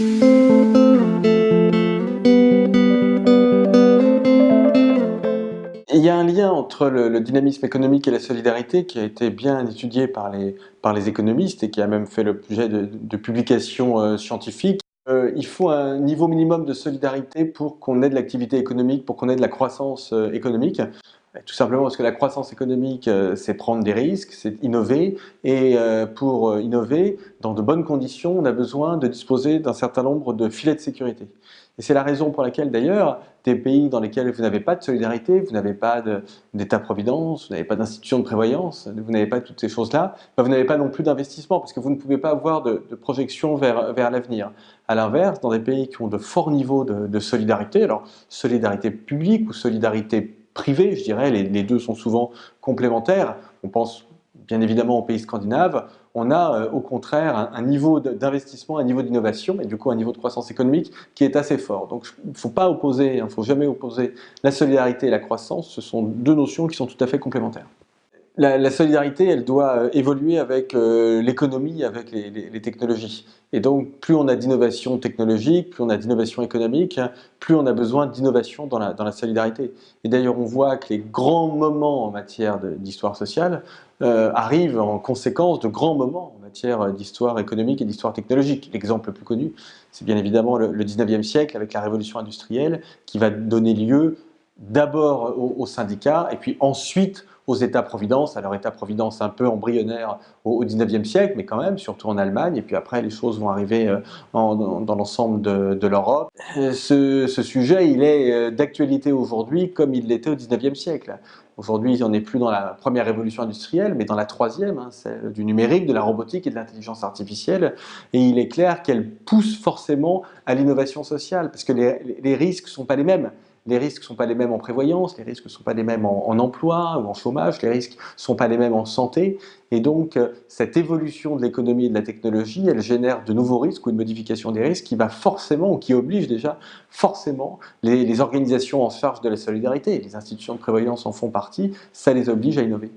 Il y a un lien entre le, dynamisme économique et la solidarité qui a été bien étudié par les, par les économistes et qui a même fait l'objet de, de, publications euh, scientifiques. Euh, il faut un niveau minimum de solidarité pour qu'on ait de l'activité économique, pour qu'on ait de la croissance euh, économique. Tout simplement parce que la croissance économique, c'est prendre des risques, c'est innover. Et pour innover, dans de bonnes conditions, on a besoin de disposer d'un certain nombre de filets de sécurité. Et c'est la raison pour laquelle d'ailleurs, des pays dans lesquels vous n'avez pas de solidarité, vous n'avez pas d'État-providence, vous n'avez pas d'institution de prévoyance, vous n'avez pas toutes ces choses-là, ben, vous n'avez pas non plus d'investissement parce que vous ne pouvez pas avoir de, projection vers, vers l'avenir. À l'inverse, dans des pays qui ont de forts niveaux de, solidarité, alors solidarité publique ou solidarité privée, je dirais, les, deux sont souvent complémentaires, on pense bien évidemment aux pays scandinaves, on a euh, au contraire un, niveau d'investissement, un niveau d'innovation et du coup un niveau de croissance économique qui est assez fort. Donc il ne faut pas opposer, il ne faut jamais opposer la solidarité et la croissance, ce sont deux notions qui sont tout à fait complémentaires. La, solidarité, elle doit euh, évoluer avec euh, l'économie, avec les, technologies. Et donc, plus on a d'innovation technologique, plus on a d'innovation économique, plus on a besoin d'innovation dans la, solidarité. Et d'ailleurs, on voit que les grands moments en matière d'histoire sociale euh, arrivent en conséquence de grands moments en matière d'histoire économique et d'histoire technologique. L'exemple le plus connu, c'est bien évidemment le, 19e siècle avec la révolution industrielle qui va donner lieu d'abord aux syndicats et puis ensuite aux États-providence, alors État-providence un peu embryonnaire au, 19e siècle, mais quand même, surtout en Allemagne, et puis après les choses vont arriver euh, dans, l'ensemble de, l'Europe. Euh, ce, sujet, il est euh, d'actualité aujourd'hui comme il l'était au 19e siècle. Aujourd'hui, on n'est plus dans la première révolution industrielle, mais dans la troisième, hein, celle du numérique, de la robotique et de l'intelligence artificielle. Et il est clair qu'elle pousse forcément à l'innovation sociale, parce que les risques ne sont pas les mêmes les risques ne sont pas les mêmes en prévoyance, les risques ne sont pas les mêmes en, emploi ou en chômage, les risques ne sont pas les mêmes en santé. Et donc, euh, cette évolution de l'économie et de la technologie, elle génère de nouveaux risques ou une modification des risques qui va forcément, ou qui oblige déjà forcément les, les organisations en charge de la solidarité, les institutions de prévoyance en font partie, ça les oblige à innover.